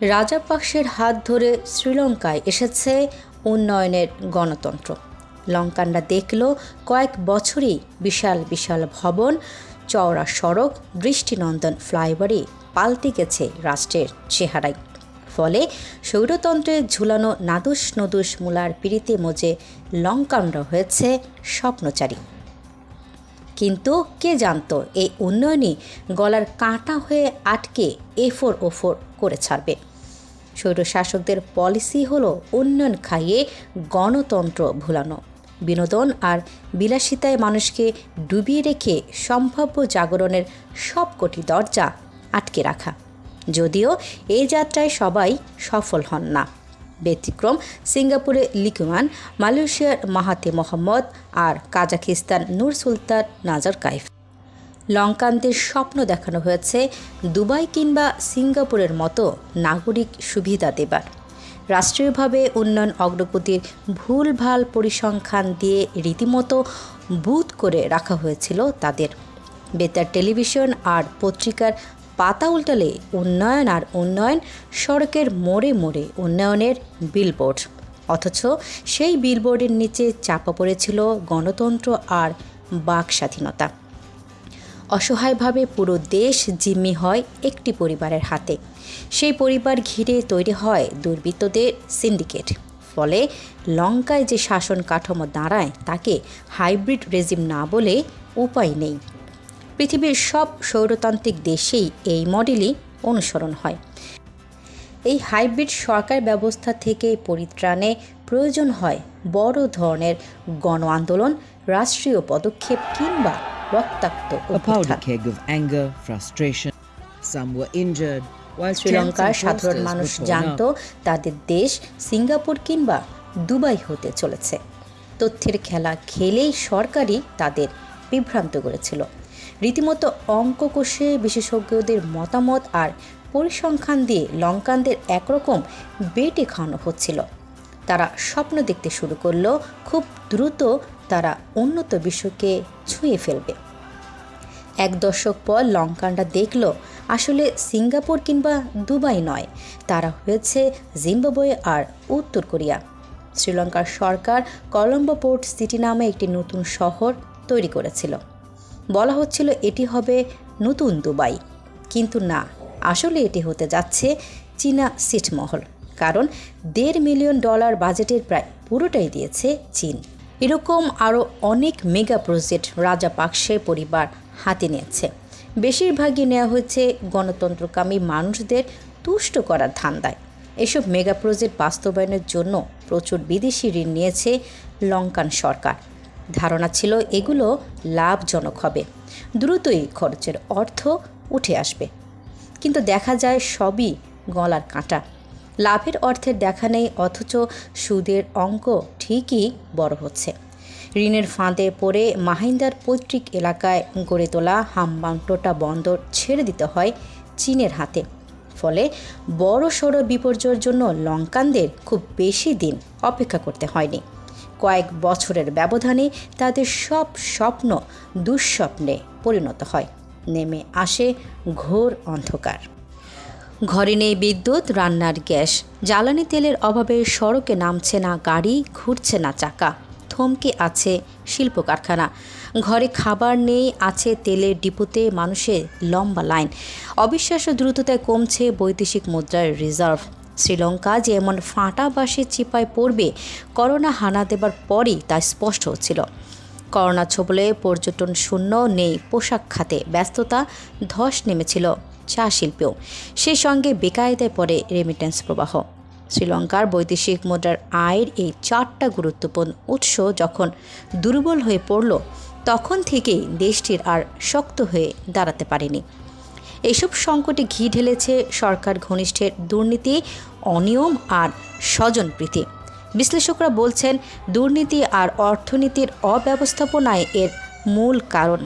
রাজাপাকসের হাত ধরে শ্রীলঙ্কায় এসেছে উন্নয়নের গণতন্ত্র। লঙ্কানরা দেখল কয়েক বছরই বিশাল বিশাল ভবন, চওড়া সড়ক, দৃষ্টিনন্দন ফ্লাইওভারে পাল্টে গেছে রাষ্ট্রের চেহারায়। ফলে সৌরতন্ত্রে ঝুলানো নাদুস নদুস মূলার পিড়িতে মজে লঙ্কানরা হয়েছে স্বপ্নচারী। কিন্তু কে জানতো এই উন্নয়নই গলার কাঁটা হয়ে আটকে এফোর ওফোর করে ছাড়বে। স্বৈরশাসকদের পলিসি হলো উন্নয়ন খাইয়ে গণতন্ত্র ভুলানো। বিনোদন আর বিলাসিতায় মানুষকে ডুবিয়ে রেখে সম্ভাব্য জাগরণের সবকটি দরজা আটকে রাখা। যদিও এই যাত্রায় সবাই সফল হন না। ব্যতিক্রম সিঙ্গাপুরে লিকুমান মালয়েশিয়ার মাহাতে মোহাম্মদ আর কাজাখিস্তান নূর সুলতান নাজার কাইফ লঙ্কানদের স্বপ্ন দেখানো হয়েছে দুবাই কিংবা সিঙ্গাপুরের মতো নাগরিক সুবিধা দেবার। রাষ্ট্রীয়ভাবে উন্নয়ন অগ্রগতির ভুলভাল পরিসংখ্যান দিয়ে রীতিমতো বুথ করে রাখা হয়েছিল তাদের। বেতার টেলিভিশন আর পত্রিকার পাতা উল্টালে উন্নয়ন আর উন্নয়ন সড়কের মোড়ে মোড়ে উন্নয়নের বিলবোর্ড অথচ সেই বিলবোর্ডের নিচে চাপা পড়েছিল গণতন্ত্র আর বাক স্বাধীনতা অসহায়ভাবে পুরো দেশ জিম্মি হয় একটি পরিবারের হাতে। সেই পরিবার ঘিরে তৈরি হয় দুর্বৃত্তদের সিন্ডিকেট। ফলে লঙ্কায় যে শাসন কাঠামো দাঁড়ায়, তাকে হাইব্রিড রেজিম না বলে উপায় নেই। পৃথিবীর সব সৌরতান্ত্রিক দেশেই এই মডেলই অনুসরণ হয়। এই হাইব্রিড সরকার ব্যবস্থা থেকে পরিত্রাণে প্রয়োজন হয় বড় ধরনের গণ আন্দোলন রাষ্ট্রীয় পদক্ষেপ কিংবা রক্তাক্ত A keg of anger, frustration. Some were injured, শ্রীলঙ্কার সাধারণ মানুষ জানত তাদের দেশ সিঙ্গাপুর কিংবা দুবাই হতে চলেছে। তথ্যের খেলা খেলেই সরকারই তাদের বিভ্রান্ত করেছিল। রীতিমতো অঙ্ক কষে বিশেষজ্ঞদের মতামত আর পরিসংখ্যান দিয়ে লঙ্কানদের একরকম বেটে খাওয়ানো হচ্ছিল। তারা স্বপ্ন দেখতে শুরু করল খুব দ্রুত তারা উন্নত বিশ্বকে ছুঁয়ে ফেলবে। এক দশক পর লঙ্কানরা দেখল, আসলে সিঙ্গাপুর কিংবা দুবাই নয়, তারা হয়েছে জিম্বাবুয়ে আর উত্তর কোরিয়া। শ্রীলঙ্কার সরকার কলম্বো পোর্ট সিটি নামে একটি নতুন শহর তৈরি করেছিল। বলা হচ্ছিল এটি হবে নতুন দুবাই। কিন্তু না, আসলে এটি হতে যাচ্ছে চীনা সিটমহল, কারণ দেড় মিলিয়ন ডলার বাজেটের প্রায় পুরোটাই দিয়েছে চীন। এরকম আরও অনেক মেগা প্রজেক্ট রাজা পাকসে পরিবার হাতে নিয়েছে। বেশিরভাগই নেওয়া হয়েছে গণতন্ত্রকামী মানুষদের তুষ্ট করার ধান্দায়। এসব মেগা প্রজেক্ট বাস্তবায়নের জন্য প্রচুর বিদেশি ঋণ নিয়েছে লঙ্কান সরকার। ধারণা ছিল এগুলো লাভজনক হবে। দ্রুতই খরচের অর্থ উঠে আসবে। কিন্তু দেখা যায় সবই গলার কাঁটা। লাভের অর্থের দেখা নেই, অথচ সুদের অঙ্ক ঠিকই বড় হচ্ছে। ঋণের ফাঁদে পড়ে মাহিন্দার পৈতৃক এলাকায় গড়ে তোলা হামবাংটোটা বন্দর ছেড়ে দিতে হয় চীনের হাতে। ফলে বড় সড়ো বিপর্যয়ের জন্য লঙ্কানদের খুব বেশি দিন অপেক্ষা করতে হয়নি। কয়েক বছরের ব্যবধানে তাদের সব স্বপ্ন দুঃস্বপ্নে পরিণত হয়। নেমে আসে ঘোর অন্ধকার। ঘরে নেই বিদ্যুৎ, রান্নার গ্যাস। জ্বালানি তেলের অভাবে সড়কে নামছে না গাড়ি, ঘুরছে না চাকা। থমকে আছে শিল্প কারখানা ঘরে খাবার নেই, আছে তেলের ডিপোতে মানুষের লম্বা লাইন। অবিশ্বাস্য দ্রুততায় কমছে বৈদেশিক মুদ্রার রিজার্ভ। শ্রীলঙ্কা যে এমন ফাঁটা বাসে চিপায় পড়বে, করোনা হানা দেবার পরই তা স্পষ্ট হচ্ছিল। করোনা ছবলে পর্যটন শূন্য, নেই পোশাক খাতে ব্যস্ততা, ধস নেমেছিল। চা শিল্পেও সেই সঙ্গে বেকায়দায় পড়ে রেমিটেন্স প্রবাহ। শ্রীলঙ্কার বৈদেশিক মুদ্রার আয়ের এই চারটা গুরুত্বপূর্ণ উৎস যখন দুর্বল হয়ে পড়ল, তখন থেকেই দেশটির আর শক্ত হয়ে দাঁড়াতে পারেনি। এসব সংকটে ঘি ঢেলেছে সরকার ঘনিষ্ঠের দুর্নীতি, অনিয়ম আর স্বজনপ্রীতি। বিশ্লেষকরা বলছেন, দুর্নীতি আর অর্থনীতির অব্যবস্থাপনায় এর মূল কারণ।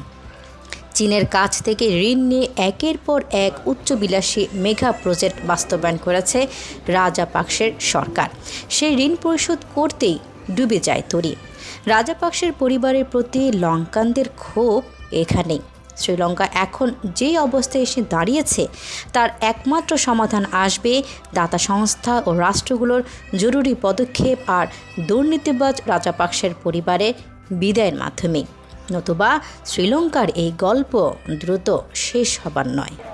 চীনের কাছ থেকে ঋণ নিয়ে একের পর এক উচ্চবিলাসী মেগা প্রজেক্ট বাস্তবায়ন করেছে রাজাপাকসের সরকার। সেই ঋণ পরিশোধ করতেই ডুবে যায় তরি। রাজাপাকসের পরিবারের প্রতি লঙ্কানদের ক্ষোভ এখানেই। শ্রীলঙ্কা এখন যে অবস্থায় এসে দাঁড়িয়েছে, তার একমাত্র সমাধান আসবে দাতা সংস্থা ও রাষ্ট্রগুলোর জরুরি পদক্ষেপ আর দুর্নীতিবাজ রাজাপাকসের পরিবারের বিদায়ের মাধ্যমে। নতুবা শ্রীলঙ্কার এই গল্প দ্রুত শেষ হবার নয়।